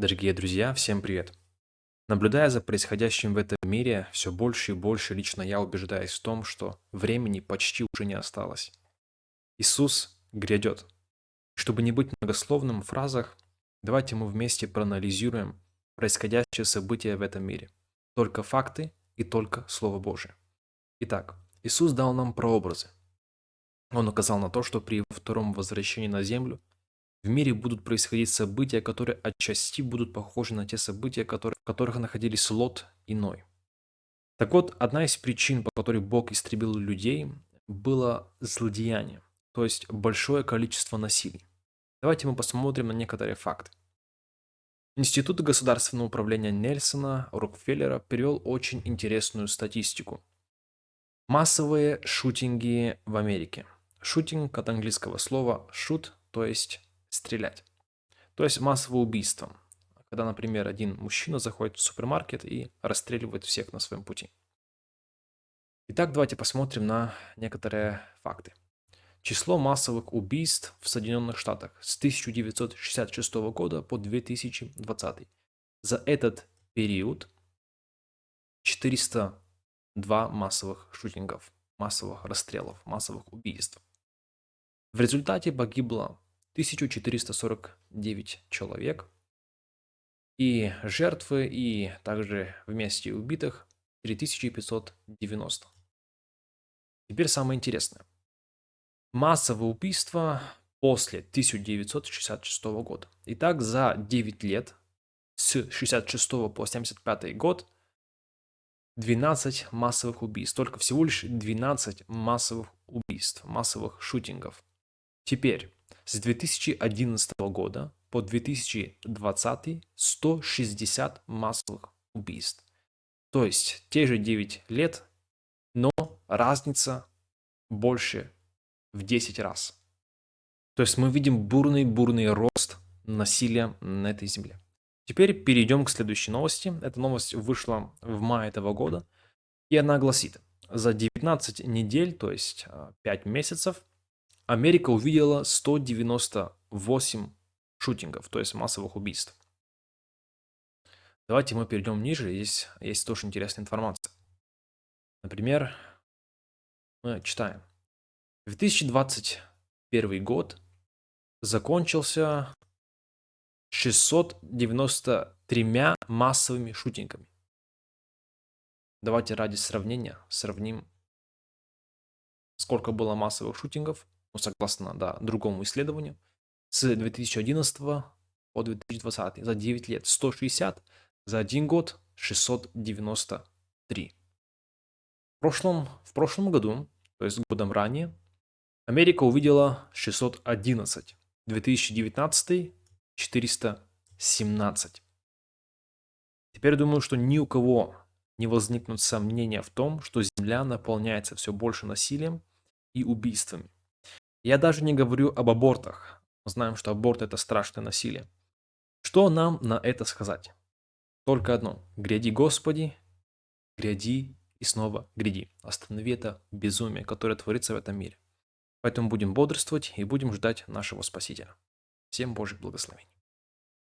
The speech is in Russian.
Дорогие друзья, всем привет! Наблюдая за происходящим в этом мире, все больше и больше лично я убеждаюсь в том, что времени почти уже не осталось. Иисус грядет. Чтобы не быть многословным в фразах, давайте мы вместе проанализируем происходящие события в этом мире. Только факты и только Слово Божие. Итак, Иисус дал нам прообразы. Он указал на то, что при втором возвращении на землю в мире будут происходить события, которые отчасти будут похожи на те события, которые, в которых находились Лот и Ной. Так вот, одна из причин, по которой Бог истребил людей, было злодеяние, то есть большое количество насилий. Давайте мы посмотрим на некоторые факты. Институт государственного управления Нельсона Рокфеллера привел очень интересную статистику. Массовые шутинги в Америке. Шутинг от английского слова shoot, то есть стрелять. То есть массовое убийство. Когда, например, один мужчина заходит в супермаркет и расстреливает всех на своем пути. Итак, давайте посмотрим на некоторые факты. Число массовых убийств в Соединенных Штатах с 1966 года по 2020. За этот период 402 массовых шутингов, массовых расстрелов, массовых убийств. В результате погибло 1449 человек. И жертвы, и также вместе убитых 3590. Теперь самое интересное. Массовые убийства после 1966 года. Итак, за 9 лет, с 66 по 75 год, 12 массовых убийств. Только всего лишь 12 массовых убийств, массовых шутингов. Теперь, с 2011 года по 2020 160 массовых убийств. То есть те же 9 лет, но разница больше в 10 раз. То есть мы видим бурный-бурный рост насилия на этой земле. Теперь перейдем к следующей новости. Эта новость вышла в мае этого года. И она гласит, за 19 недель, то есть 5 а, месяцев, Америка увидела 198 шутингов, то есть массовых убийств. Давайте мы перейдем ниже, здесь есть тоже интересная информация. Например, мы читаем. 2021 год закончился 693 массовыми шутингами. Давайте ради сравнения сравним, сколько было массовых шутингов согласно да, другому исследованию, с 2011 по 2020 за 9 лет 160, за один год 693. В прошлом, в прошлом году, то есть годом ранее, Америка увидела 611, 2019 417. Теперь думаю, что ни у кого не возникнут сомнения в том, что Земля наполняется все больше насилием и убийствами. Я даже не говорю об абортах. Мы знаем, что аборт – это страшное насилие. Что нам на это сказать? Только одно. Гряди, Господи, гряди и снова гряди. Останови это безумие, которое творится в этом мире. Поэтому будем бодрствовать и будем ждать нашего Спасителя. Всем Божьих благословений.